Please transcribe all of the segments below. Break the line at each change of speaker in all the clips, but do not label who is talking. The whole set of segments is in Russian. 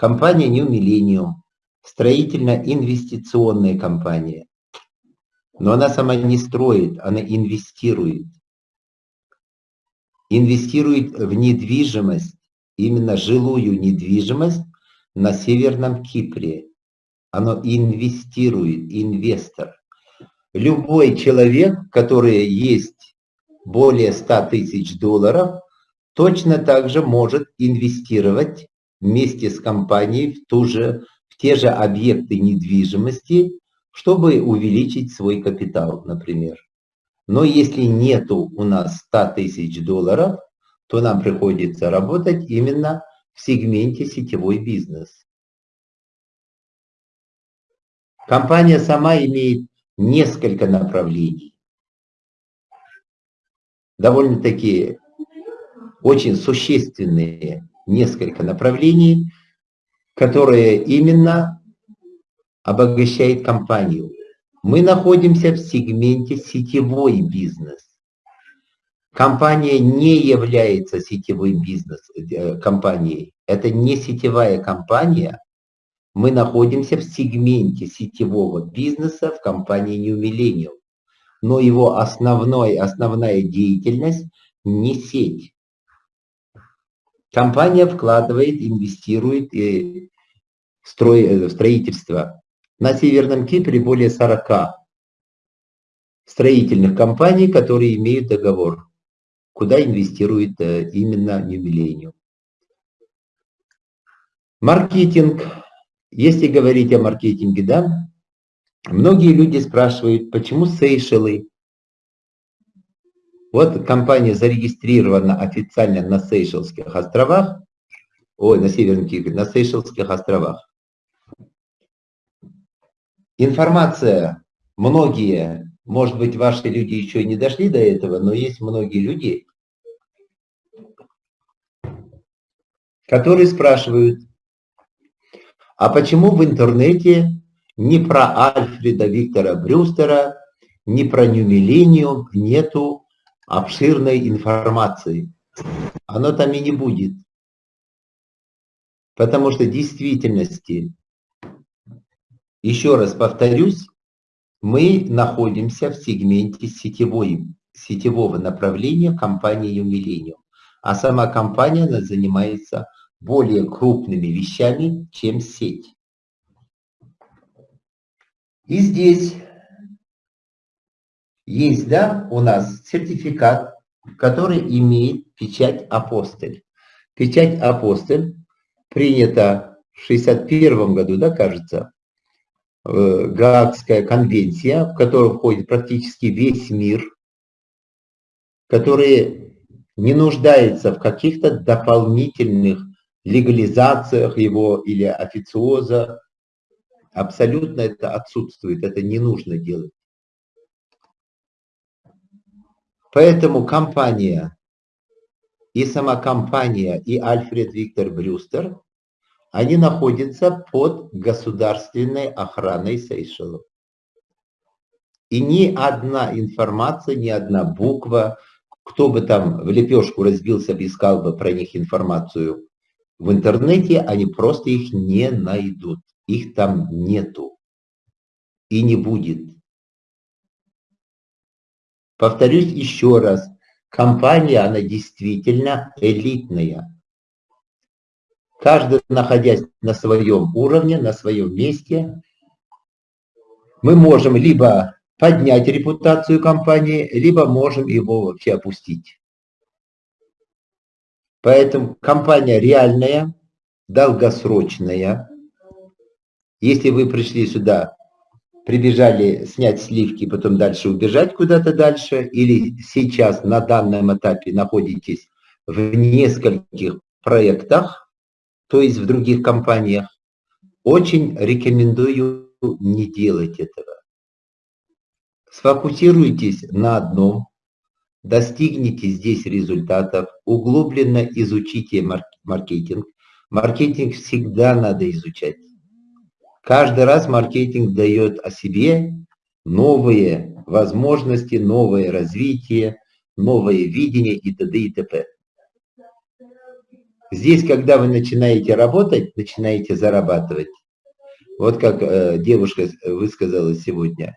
Компания New Millennium, строительно-инвестиционная компания. Но она сама не строит, она инвестирует. Инвестирует в недвижимость, именно жилую недвижимость на Северном Кипре. Оно инвестирует, инвестор. Любой человек, который есть более 100 тысяч долларов, точно так же может инвестировать вместе с компанией в, ту же, в те же объекты недвижимости, чтобы увеличить свой капитал, например. Но если нету у нас 100 тысяч долларов, то нам приходится работать именно в сегменте сетевой бизнес. Компания сама имеет несколько направлений. Довольно-таки очень существенные несколько направлений, которые именно обогащает компанию. Мы находимся в сегменте сетевой бизнес. Компания не является сетевой бизнес э. Это не сетевая компания. Мы находимся в сегменте сетевого бизнеса в компании New Millennium. Но его основной, основная деятельность не сеть. Компания вкладывает, инвестирует и строй, э, строительство. На Северном Кипре более 40 строительных компаний, которые имеют договор, куда инвестирует э, именно New Millennium. Маркетинг. Если говорить о маркетинге, да, многие люди спрашивают, почему Сейшелы вот компания зарегистрирована официально на Сейшелских островах, ой, на Северном Кипре, на Сейшелских островах. Информация, многие, может быть, ваши люди еще не дошли до этого, но есть многие люди, которые спрашивают, а почему в интернете ни про Альфреда Виктора Брюстера, ни про Нью Миллениум нету обширной информации. Оно там и не будет. Потому что в действительности, еще раз повторюсь, мы находимся в сегменте сетевой, сетевого направления компании Millennium. А сама компания она занимается более крупными вещами, чем сеть. И здесь есть, да, у нас сертификат, который имеет печать апостоль. Печать апостоль принята в 61 году, да, кажется, Гаагская конвенция, в которую входит практически весь мир, который не нуждается в каких-то дополнительных легализациях его или официоза. Абсолютно это отсутствует, это не нужно делать. Поэтому компания, и сама компания, и Альфред Виктор Брюстер, они находятся под государственной охраной Сейшелов. И ни одна информация, ни одна буква, кто бы там в лепешку разбился, искал бы про них информацию в интернете, они просто их не найдут. Их там нету. И не будет. Повторюсь еще раз, компания, она действительно элитная. Каждый, находясь на своем уровне, на своем месте, мы можем либо поднять репутацию компании, либо можем его вообще опустить. Поэтому компания реальная, долгосрочная. Если вы пришли сюда прибежали снять сливки, потом дальше убежать куда-то дальше, или сейчас на данном этапе находитесь в нескольких проектах, то есть в других компаниях, очень рекомендую не делать этого. Сфокусируйтесь на одном, достигните здесь результатов, углубленно изучите маркетинг. Маркетинг всегда надо изучать. Каждый раз маркетинг дает о себе новые возможности, новое развитие, новое видение и т.д. и т.п. Здесь, когда вы начинаете работать, начинаете зарабатывать. Вот как э, девушка высказала сегодня.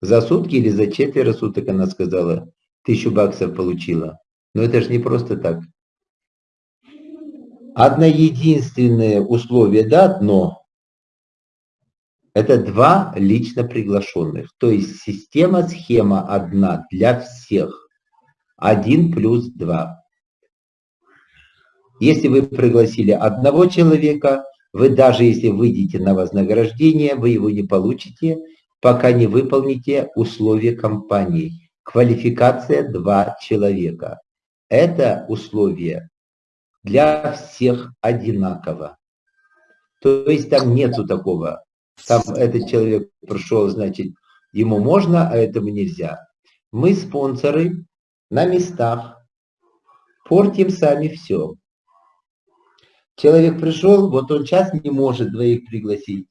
За сутки или за четверо суток она сказала, тысячу баксов получила. Но это же не просто так. Одно единственное условие, да, одно. Это два лично приглашенных. То есть система, схема одна для всех. Один плюс два. Если вы пригласили одного человека, вы даже если выйдете на вознаграждение, вы его не получите, пока не выполните условия компании. Квалификация два человека. Это условие для всех одинаково. То есть там нету такого. Там этот человек пришел, значит, ему можно, а этому нельзя. Мы спонсоры на местах, портим сами все. Человек пришел, вот он сейчас не может двоих пригласить.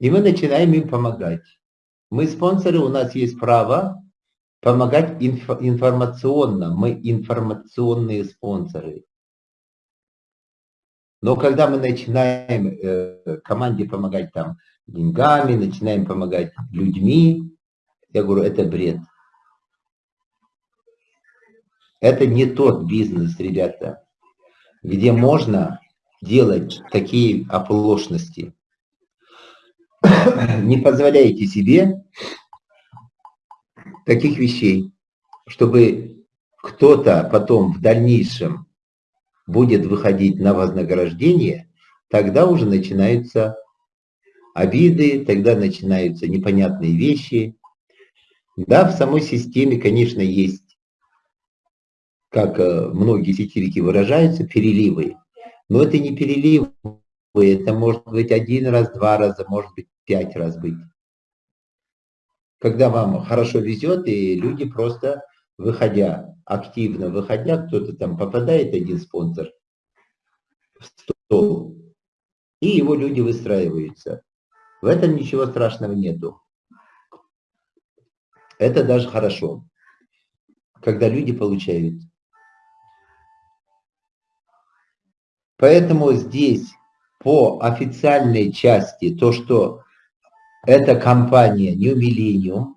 И мы начинаем им помогать. Мы спонсоры, у нас есть право помогать инф информационно. Мы информационные спонсоры. Но когда мы начинаем э, команде помогать там деньгами, начинаем помогать людьми, я говорю, это бред. Это не тот бизнес, ребята, где можно делать такие оплошности. Не позволяйте себе таких вещей, чтобы кто-то потом в дальнейшем будет выходить на вознаграждение, тогда уже начинаются обиды, тогда начинаются непонятные вещи. Да, в самой системе, конечно, есть, как э, многие сетевики выражаются, переливы. Но это не переливы, это может быть один раз, два раза, может быть пять раз быть когда вам хорошо везет, и люди просто, выходя, активно выходя, кто-то там попадает, один спонсор, в стол, и его люди выстраиваются. В этом ничего страшного нету. Это даже хорошо, когда люди получают. Поэтому здесь по официальной части то, что эта компания New Millennium.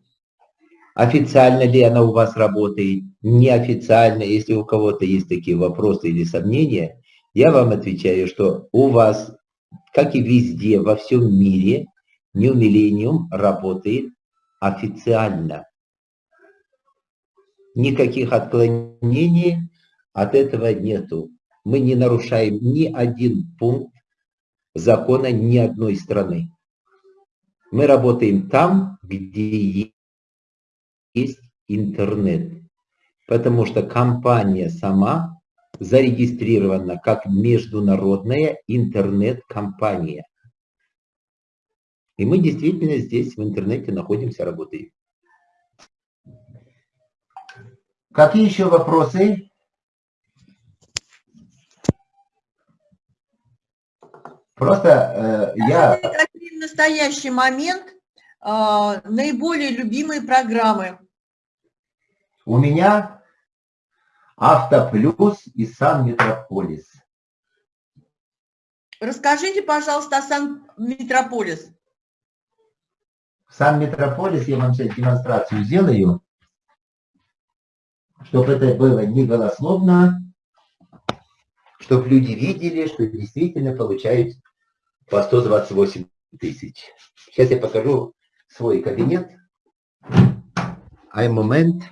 Официально ли она у вас работает? Неофициально, если у кого-то есть такие вопросы или сомнения, я вам отвечаю, что у вас, как и везде, во всем мире, New Millennium работает официально. Никаких отклонений от этого нету. Мы не нарушаем ни один пункт закона ни одной страны. Мы работаем там, где есть интернет, потому что компания сама зарегистрирована как международная интернет-компания. И мы действительно здесь в интернете находимся, работаем. Какие еще вопросы? Просто э, я...
Настоящий момент э, наиболее любимые программы?
У меня Автоплюс и Сан Метрополис.
Расскажите, пожалуйста, о Сан Метрополис.
Сан Метрополис я вам сейчас демонстрацию сделаю, чтобы это было не голословно, чтобы люди видели, что действительно получают по 128 тысяч. Сейчас я покажу свой кабинет. Ай момент.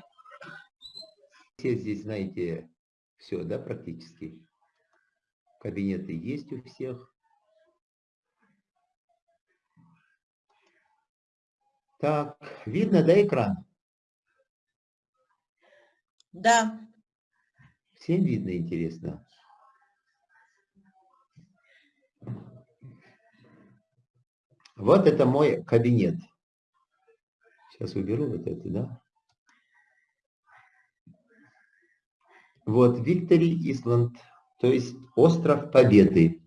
Все здесь знаете все, да, практически. Кабинеты есть у всех. Так, видно, да, экран?
Да.
Всем видно, интересно. Вот это мой кабинет. Сейчас уберу вот это, да? Вот Виктори Исланд, то есть остров Победы.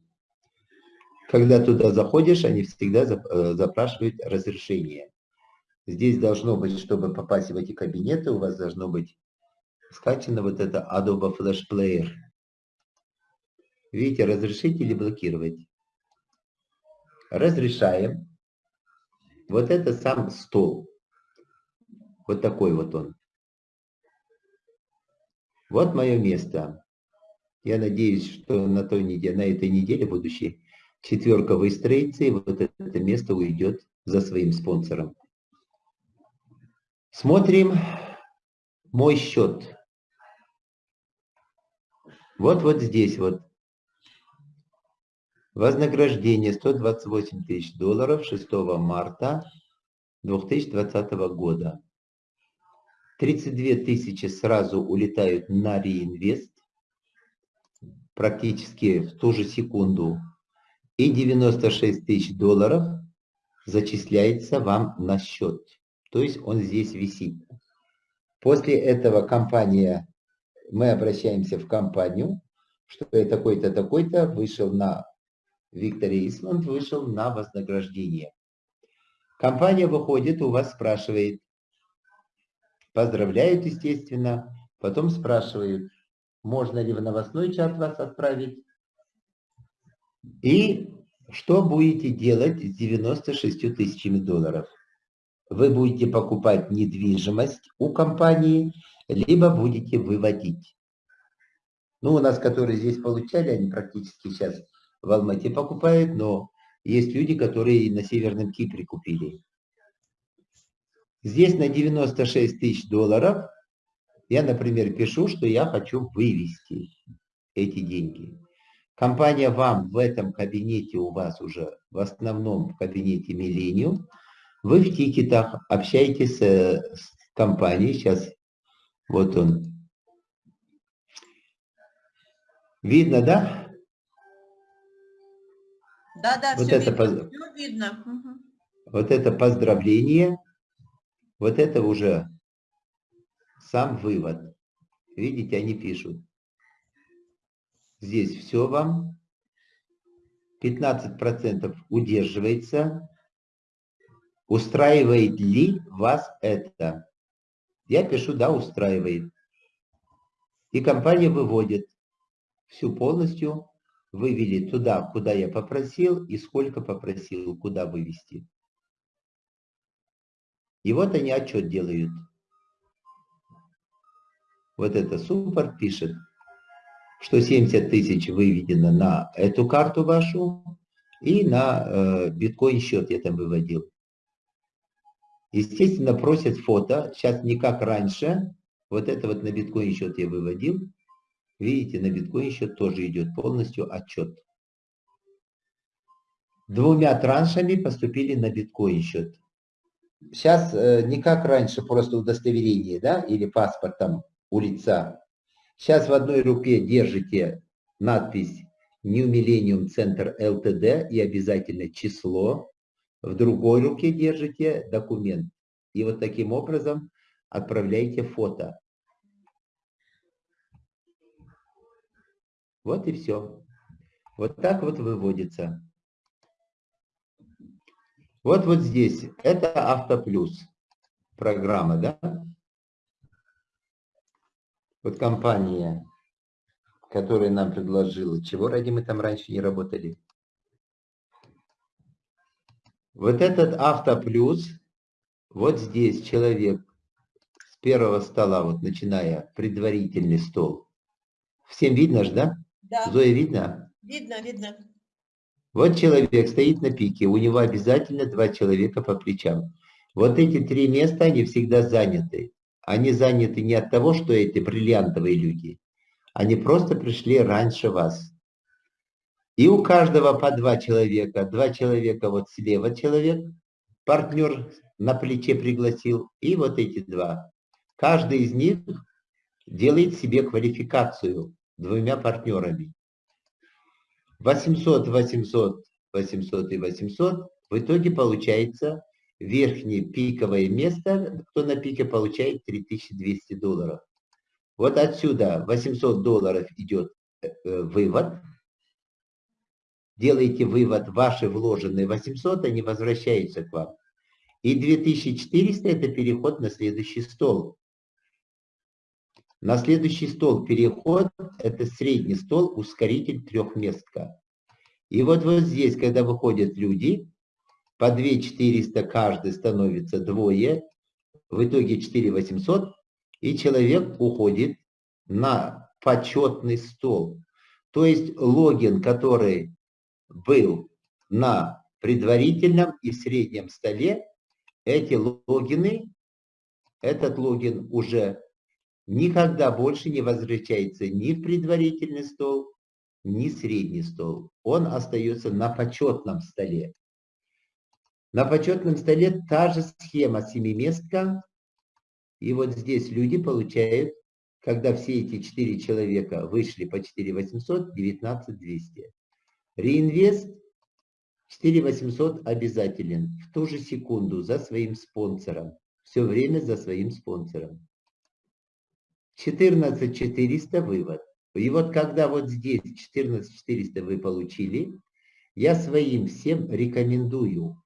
Когда туда заходишь, они всегда э, запрашивают разрешение. Здесь должно быть, чтобы попасть в эти кабинеты, у вас должно быть скачано вот это Adobe Flash Player. Видите, разрешить или блокировать. Разрешаем. Вот это сам стол. Вот такой вот он. Вот мое место. Я надеюсь, что на, той неделе, на этой неделе будущей четверка выстроится, и вот это место уйдет за своим спонсором. Смотрим мой счет. Вот вот здесь вот. Вознаграждение 128 тысяч долларов 6 марта 2020 года. 32 тысячи сразу улетают на реинвест, практически в ту же секунду. И 96 тысяч долларов зачисляется вам на счет. То есть он здесь висит. После этого компания, мы обращаемся в компанию, что я такой-то, такой-то вышел на, Виктор Исман вышел на вознаграждение. Компания выходит, у вас спрашивает, поздравляют, естественно, потом спрашивают, можно ли в новостной чат вас отправить, и что будете делать с 96 тысячами долларов вы будете покупать недвижимость у компании, либо будете выводить. Ну, у нас, которые здесь получали, они практически сейчас в Алмате покупают, но есть люди, которые на Северном Кипре купили. Здесь на 96 тысяч долларов я, например, пишу, что я хочу вывести эти деньги. Компания вам в этом кабинете у вас уже, в основном в кабинете Millennium, вы в тикетах общаетесь с, с компанией, сейчас вот он. Видно, да?
Да, да,
вот
все,
это
видно,
поз...
все видно. Угу.
Вот это поздравление, вот это уже сам вывод. Видите, они пишут. Здесь все вам. 15% удерживается Устраивает ли вас это? Я пишу, да, устраивает. И компания выводит всю полностью, вывели туда, куда я попросил, и сколько попросил, куда вывести. И вот они отчет делают. Вот это супер пишет, что 70 тысяч выведено на эту карту вашу, и на э, биткоин счет я там выводил. Естественно, просят фото. Сейчас не как раньше. Вот это вот на биткоин счет я выводил. Видите, на биткоин счет тоже идет полностью отчет. Двумя траншами поступили на биткоин счет. Сейчас э, не как раньше, просто удостоверение, да, или паспорт там у лица. Сейчас в одной руке держите надпись New Millennium Center LTD и обязательно число в другой руке держите документ. И вот таким образом отправляете фото. Вот и все. Вот так вот выводится. Вот вот здесь. Это Автоплюс. Программа, да? Вот компания, которая нам предложила. Чего ради мы там раньше не работали? Вот этот автоплюс, вот здесь человек с первого стола, вот начиная предварительный стол. Всем видно же, да?
Да.
Зоя, видно?
Видно, видно.
Вот человек стоит на пике, у него обязательно два человека по плечам. Вот эти три места, они всегда заняты. Они заняты не от того, что эти бриллиантовые люди. Они просто пришли раньше вас. И у каждого по два человека. Два человека вот слева человек, партнер на плече пригласил, и вот эти два. Каждый из них делает себе квалификацию двумя партнерами. 800, 800, 800 и 800. В итоге получается верхнее пиковое место, кто на пике получает 3200 долларов. Вот отсюда 800 долларов идет э, э, вывод, делаете вывод, ваши вложенные 800, они возвращаются к вам. И 2400 это переход на следующий стол. На следующий стол переход, это средний стол, ускоритель трехместка. И вот вот здесь, когда выходят люди, по 2 400 каждый становится двое, в итоге 4 800, и человек уходит на почетный стол. То есть логин, который был на предварительном и среднем столе, эти логины, этот логин уже никогда больше не возвращается ни в предварительный стол, ни в средний стол. Он остается на почетном столе. На почетном столе та же схема семиместка. И вот здесь люди получают, когда все эти четыре человека вышли по 4 800, 19 200. Реинвест 4 800 обязателен в ту же секунду за своим спонсором. Все время за своим спонсором. 14 400 вывод. И вот когда вот здесь 14 400 вы получили, я своим всем рекомендую,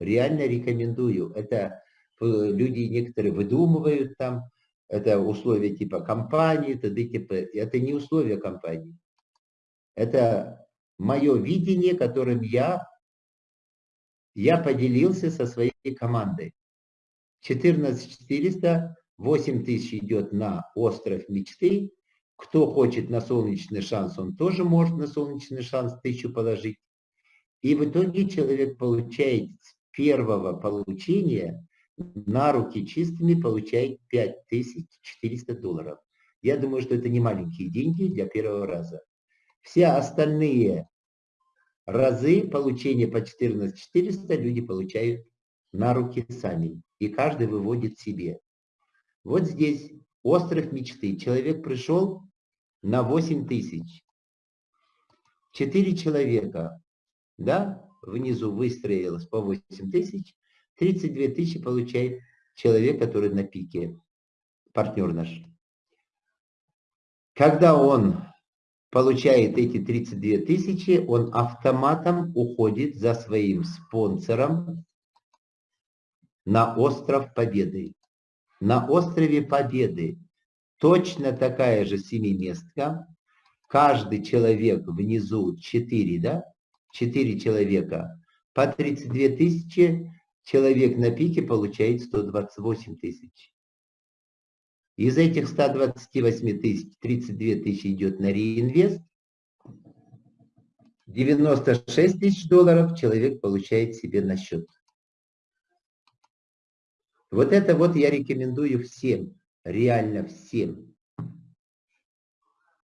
реально рекомендую. Это э, люди некоторые выдумывают там, это условия типа компании, т.д. т.п. Это не условия компании. Это мое видение, которым я, я поделился со своей командой. 14 400 8 тысяч идет на остров мечты. Кто хочет на солнечный шанс, он тоже может на солнечный шанс тысячу положить. И в итоге человек получает с первого получения на руки чистыми получает 5400 долларов. Я думаю, что это не маленькие деньги для первого раза. Все остальные разы получения по 14400 люди получают на руки сами. И каждый выводит себе. Вот здесь остров мечты. Человек пришел на 8 тысяч. Четыре человека, да, внизу выстроилось по 8 тысяч. 32 тысячи получает человек, который на пике, партнер наш. Когда он получает эти 32 тысячи, он автоматом уходит за своим спонсором на остров Победы на острове Победы точно такая же семиместка. Каждый человек внизу 4, да? 4 человека. По 32 тысячи человек на пике получает 128 тысяч. Из этих 128 тысяч 32 тысячи идет на реинвест. 96 тысяч долларов человек получает себе на счет. Вот это вот я рекомендую всем, реально всем.